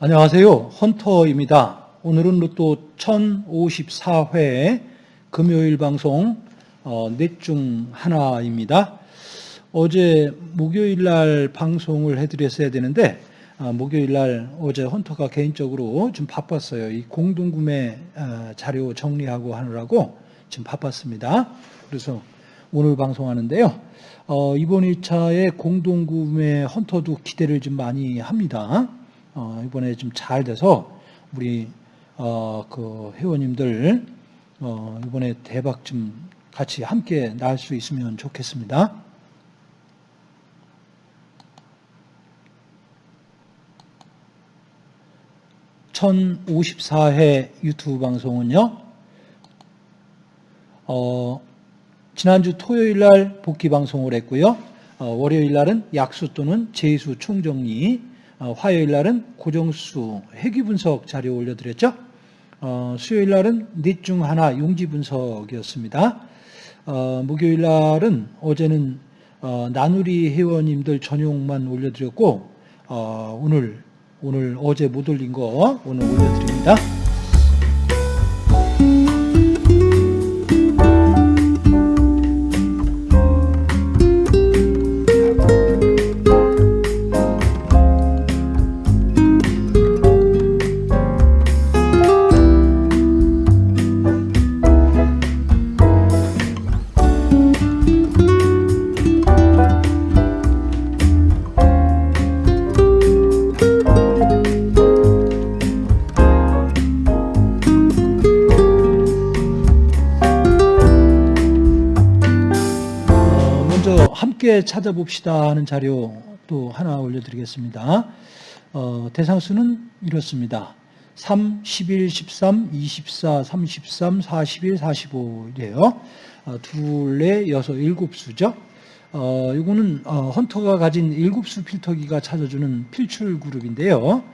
안녕하세요. 헌터입니다. 오늘은 로또 1054회 금요일 방송 어, 넷중 하나입니다. 어제 목요일 날 방송을 해드렸어야 되는데 아, 목요일 날 어제 헌터가 개인적으로 좀 바빴어요. 이 공동구매 아, 자료 정리하고 하느라고 지금 바빴습니다. 그래서 오늘 방송하는데요. 어, 이번 1차의 공동구매 헌터도 기대를 좀 많이 합니다. 어, 이번에 좀 잘 돼서 우리 어, 그 회원님들 어, 이번에 대박 좀 같이 함께 날 수 있으면 좋겠습니다. (1054회) 유튜브 방송은요 어, 지난주 토요일 날 복귀 방송을 했고요 어, 월요일 날은 약수 또는 재수 총정리 어, 화요일 날은 고정수 회귀 분석 자료 올려드렸죠. 어, 수요일 날은 넷 중 하나 용지 분석이었습니다. 어, 목요일 날은 어제는 어, 나누리 회원님들 전용만 올려드렸고 어, 오늘 오늘 어제 못 올린 거 오늘 올려드립니다. 함께 찾아봅시다 하는 자료 또 하나 올려드리겠습니다. 어, 대상수는 이렇습니다. 3, 11, 13, 24, 33, 41, 45이에요. 어, 둘, 넷, 여섯, 일곱 수죠. 어, 이거는 어, 헌터가 가진 일곱 수 필터기가 찾아주는 필출 그룹인데요.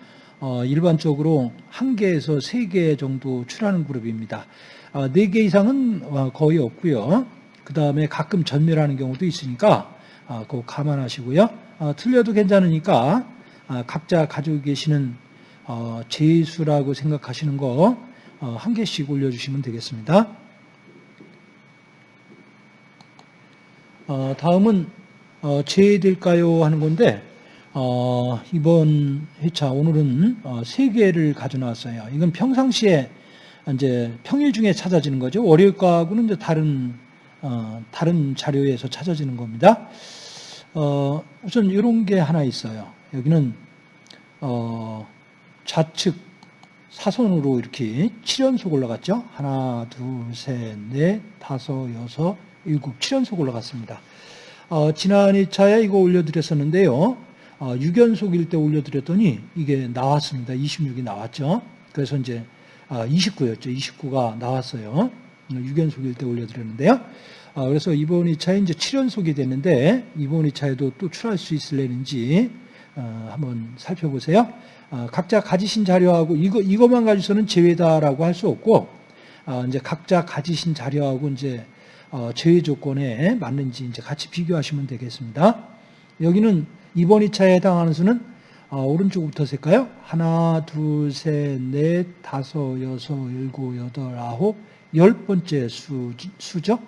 어, 일반적으로 한 개에서 세 개 정도 출하는 그룹입니다. 어, 네개 이상은 어, 거의 없고요. 그 다음에 가끔 전멸하는 경우도 있으니까 아, 그거 감안하시고요. 아, 틀려도 괜찮으니까 아, 각자 가지고 계시는 어, 제수라고 생각하시는 거 어, 한 개씩 올려주시면 되겠습니다. 어, 다음은 어, 제외될까요 하는 건데 어, 이번 회차 오늘은 어, 세 개를 가져나왔어요. 이건 평상시에 이제 평일 중에 찾아지는 거죠. 월요일 거하고는 이제 다른 어, 다른 자료에서 찾아지는 겁니다. 어, 우선 이런 게 하나 있어요. 여기는 어, 좌측 사선으로 이렇게 7연속 올라갔죠. 하나, 둘, 셋, 넷, 다섯, 여섯, 일곱, 7연속 올라갔습니다. 어, 지난 2차에 이거 올려드렸었는데요. 어, 6연속일 때 올려드렸더니 이게 나왔습니다. 26이 나왔죠. 그래서 이제 아, 29였죠. 29가 나왔어요. 6연속일 때 올려드렸는데요. 아, 그래서 이번 2차에 이제 7연속이 됐는데 이번 2차에도 또 출할 수 있을려는지 어, 한번 살펴보세요. 아, 각자 가지신 자료하고 이거 이것만 가지고서는 제외다라고 할 수 없고 아, 이제 각자 가지신 자료하고 이제 어, 제외 조건에 맞는지 이제 같이 비교하시면 되겠습니다. 여기는 이번 2차에 해당하는 수는 어, 오른쪽부터 셀까요? 하나, 둘, 셋, 넷, 다섯, 여섯, 일곱, 여덟, 아홉, 열 번째 수, 수죠.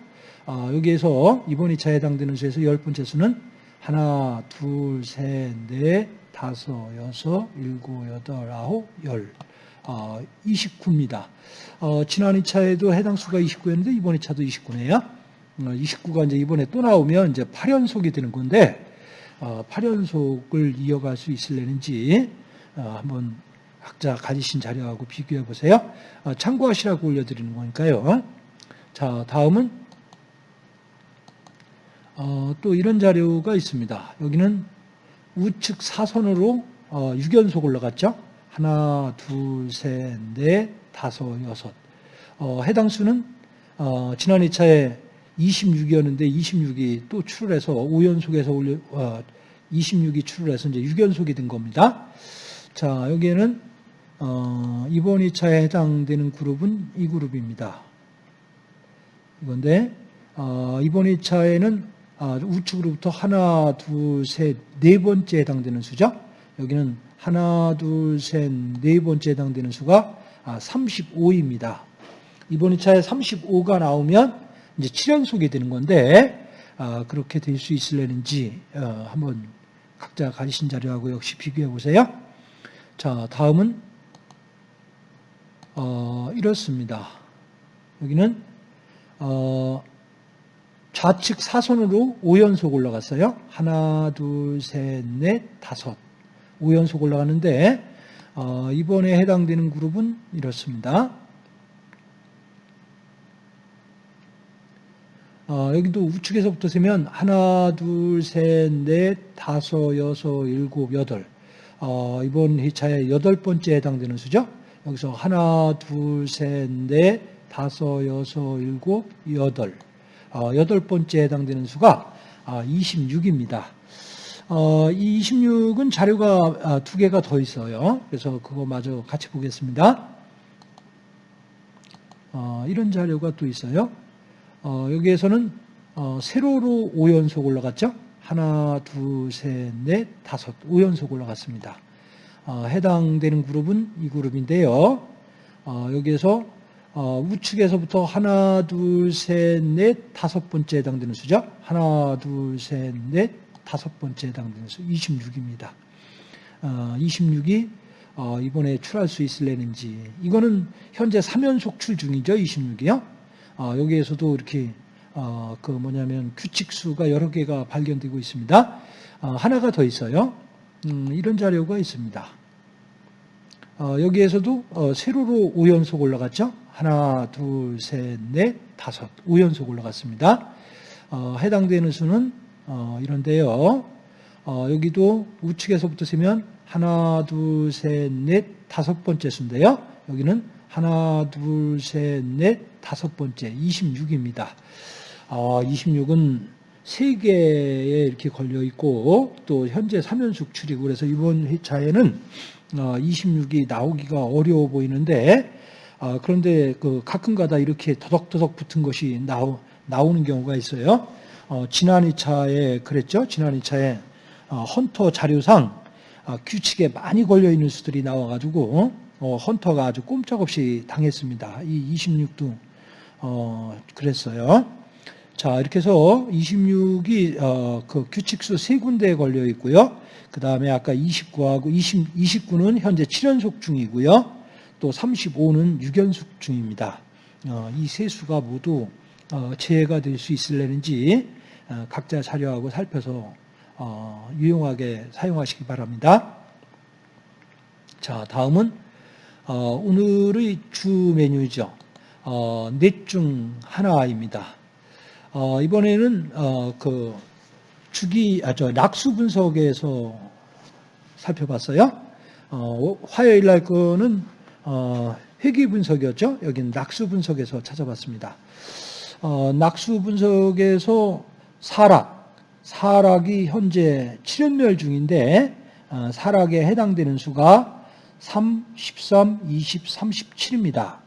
어, 여기에서 이번 2차에 해당되는 수에서 열 번째 수는 하나, 둘, 셋, 넷, 다섯, 여섯, 일곱, 여덟, 아홉, 열. 어, 29입니다. 어, 지난 2차에도 해당 수가 29였는데 이번 2차도 29네요. 어, 29가 이제 이번에 또 나오면 이제 8연속이 되는 건데 어, 8연속을 이어갈 수 있을려는지 어, 한번 각자 가지신 자료하고 비교해 보세요. 어, 참고하시라고 올려드리는 거니까요. 자, 다음은 어, 또 이런 자료가 있습니다. 여기는 우측 사선으로 어, 6연속 올라갔죠. 하나, 둘, 셋, 넷, 다섯, 여섯. 어, 해당 수는 어, 지난 2차에 26이었는데 26이 또 출을해서 5연속에서 올려 어, 26이 출을 해서 이제 6연속이 된 겁니다. 자, 여기에는 어, 이번 2차에 해당되는 그룹은 이 그룹입니다. 이건데 어, 이번 2차에는 아, 우측으로부터 하나, 둘, 셋, 네 번째 해당되는 수죠. 여기는 하나, 둘, 셋, 네 번째 해당되는 수가 아, 35입니다. 이번 2차에 35가 나오면 이제 7연속이 되는 건데 아, 그렇게 될 수 있을려는지 어, 한번 각자 가지신 자료하고 역시 비교해 보세요. 자, 다음은 어, 이렇습니다. 여기는 어, 좌측 사선으로 5연속 올라갔어요. 하나, 둘, 셋, 넷, 다섯. 5연속 올라가는데 어, 이번에 해당되는 그룹은 이렇습니다. 어, 여기도 우측에서부터 세면 하나, 둘, 셋, 넷, 다섯, 여섯, 일곱, 여덟. 어, 이번 회차의 여덟 번째 해당되는 수죠. 여기서 하나, 둘, 셋, 넷, 다섯, 여섯, 일곱, 여덟. 어, 여덟 번째 해당되는 수가 26입니다. 어, 이 26은 자료가 아, 두 개가 더 있어요. 그래서 그거 마저 같이 보겠습니다. 어, 이런 자료가 또 있어요. 어, 여기에서는 어, 세로로 5연속 올라갔죠. 하나, 둘, 셋, 넷, 다섯, 5연속 올라갔습니다. 어, 해당되는 그룹은 이 그룹인데요. 어, 여기에서 어, 우측에서부터 하나, 둘, 셋, 넷, 다섯 번째 해당되는 수죠. 하나, 둘, 셋, 넷, 다섯 번째 해당되는 수 26입니다. 어, 26이 어, 이번에 출할 수 있을래는지 이거는 현재 3연속 출 중이죠. 26이요. 어, 여기에서도 이렇게 어, 그 뭐냐면 규칙수가 여러 개가 발견되고 있습니다. 어, 하나가 더 있어요. 음, 이런 자료가 있습니다. 어, 여기에서도 어, 세로로 5연속 올라갔죠. 하나, 둘, 셋, 넷, 다섯. 5연속 올라갔습니다. 어, 해당되는 수는 어, 이런데요. 어, 여기도 우측에서부터 세면 하나, 둘, 셋, 넷, 다섯 번째 수인데요. 여기는 하나, 둘, 셋, 넷, 다섯 번째 26입니다. 어, 26은 세 개에 이렇게 걸려 있고 또 현재 3연속 출이고 그래서 이번 회차에는 26이 나오기가 어려워 보이는데 아, 그런데 그 가끔가다 이렇게 더덕더덕 붙은 것이 나오, 나오는 경우가 있어요. 어, 지난 2차에 그랬죠. 지난 2차에 어, 헌터 자료상 어, 규칙에 많이 걸려 있는 수들이 나와가지고 어, 헌터가 아주 꼼짝없이 당했습니다. 이 26도 어, 그랬어요. 자 이렇게 해서 26이 어, 그 규칙수 세 군데에 걸려 있고요. 그 다음에 아까 29하고 20, 29는 현재 7연속 중이고요. 또 35는 6연속 중입니다. 어, 이 세 수가 모두 어, 재해가 될 수 있을려는지 어, 각자 자료하고 살펴서 유용하게 사용하시기 바랍니다. 자, 다음은 오늘의 주 메뉴죠. 넷 중 하나입니다. 이번에는 그 주기, 아, 저, 낙수 분석에서 살펴봤어요. 화요일 날 거는 어, 회귀 분석이었죠. 여기는 낙수 분석에서 찾아봤습니다. 어, 낙수 분석에서 사락, 사락이 현재 7연멸 중인데 어, 사락에 해당되는 수가 3, 13, 20, 37입니다.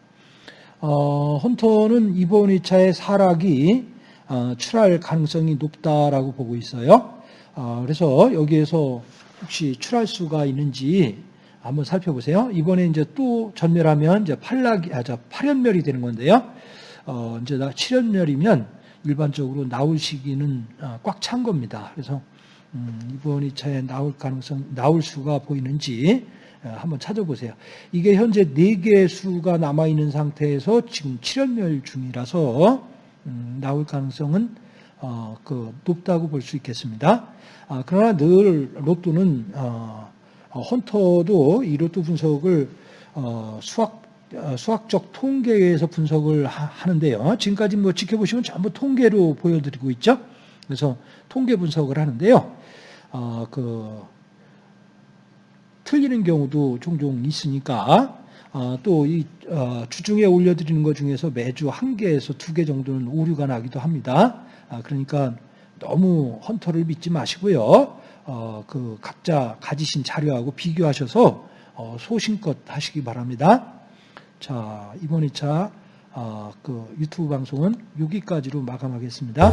어, 헌터는 이번 2차에 사락이 어, 출할 가능성이 높다라고 보고 있어요. 어, 그래서 여기에서 혹시 출할 수가 있는지 한번 살펴보세요. 이번에 이제 또 전멸하면 이제 팔락이, 아, 저 8연멸이 되는 건데요. 어, 이제 7연멸이면 일반적으로 나올 시기는 어, 꽉찬 겁니다. 그래서 음, 이번 2차에 나올 가능성, 나올 수가 보이는지 어, 한번 찾아보세요. 이게 현재 4개의 수가 남아있는 상태에서 지금 7연멸 중이라서 음, 나올 가능성은 어, 그 높다고 볼 수 있겠습니다. 아, 그러나 늘 로또는 어, 어, 헌터도 이 로또 분석을 어, 수학 어, 수학적 통계에서 분석을 하 는데요. 지금까지 뭐 지켜보시면 전부 통계로 보여드리고 있죠. 그래서 통계 분석을 하는데요. 어, 그 틀리는 경우도 종종 있으니까 어, 또이 어, 주중에 올려드리는 것 중에서 매주 한 개에서 두 개 정도는 오류가 나기도 합니다. 아, 그러니까 너무 헌터를 믿지 마시고요. 어, 그 각자 가지신 자료하고 비교하셔서 어, 소신껏 하시기 바랍니다. 자, 이번 2차 어, 그 유튜브 방송은 여기까지로 마감하겠습니다.